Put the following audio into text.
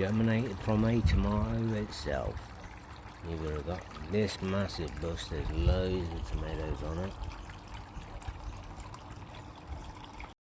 germinated from a tomato itself. You've got this massive bush, there's loads of tomatoes on it.